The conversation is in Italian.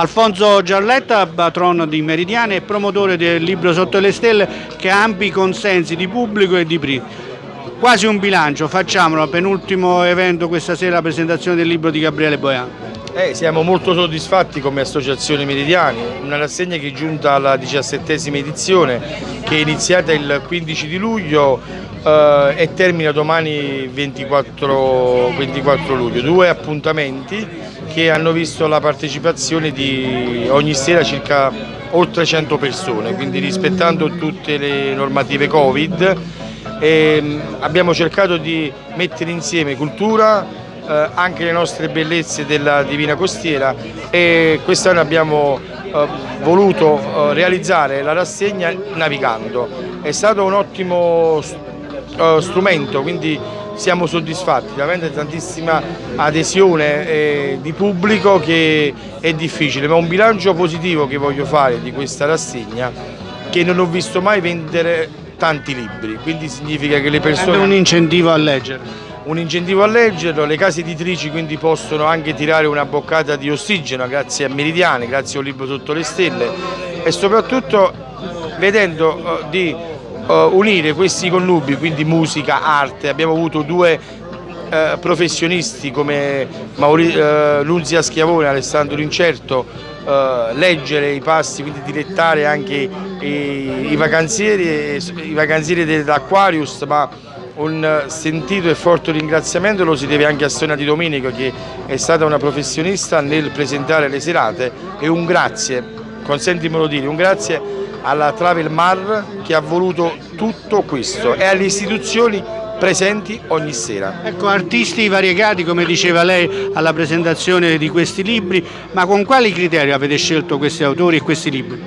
Alfonso Giarletta, patrono di Meridiane e promotore del libro Sotto le Stelle che ha ampi consensi di pubblico e di PRI. Quasi un bilancio, facciamolo, penultimo evento questa sera, la presentazione del libro di Gabriele Boiano. Eh, siamo molto soddisfatti come associazione Meridiani, una rassegna che è giunta alla diciassettesima edizione che è iniziata il 15 di luglio eh, e termina domani 24, 24 luglio. Due appuntamenti che hanno visto la partecipazione di ogni sera circa oltre 100 persone, quindi rispettando tutte le normative Covid e abbiamo cercato di mettere insieme cultura, eh, anche le nostre bellezze della Divina Costiera e quest'anno abbiamo eh, voluto eh, realizzare la rassegna navigando. È stato un ottimo eh, strumento, quindi siamo soddisfatti, veramente tantissima adesione eh, di pubblico che è difficile, ma un bilancio positivo che voglio fare di questa rassegna che non ho visto mai vendere tanti libri, quindi significa che le persone... È un incentivo a leggere un incentivo a leggerlo, le case editrici quindi possono anche tirare una boccata di ossigeno grazie a Meridiane, grazie a un libro sotto le stelle e soprattutto vedendo uh, di uh, unire questi connubi, quindi musica, arte, abbiamo avuto due uh, professionisti come Mauri Lunzia Schiavone e Alessandro Incerto leggere i passi, quindi dilettare anche i, i vacanzieri, i vacanzieri dell'Aquarius, ma un sentito e forte ringraziamento lo si deve anche a Sonia Di Domenico che è stata una professionista nel presentare le serate e un grazie, consentimelo dire, un grazie alla Travel Mar che ha voluto tutto questo e alle istituzioni presenti ogni sera. Ecco, artisti variegati come diceva lei alla presentazione di questi libri, ma con quali criteri avete scelto questi autori e questi libri?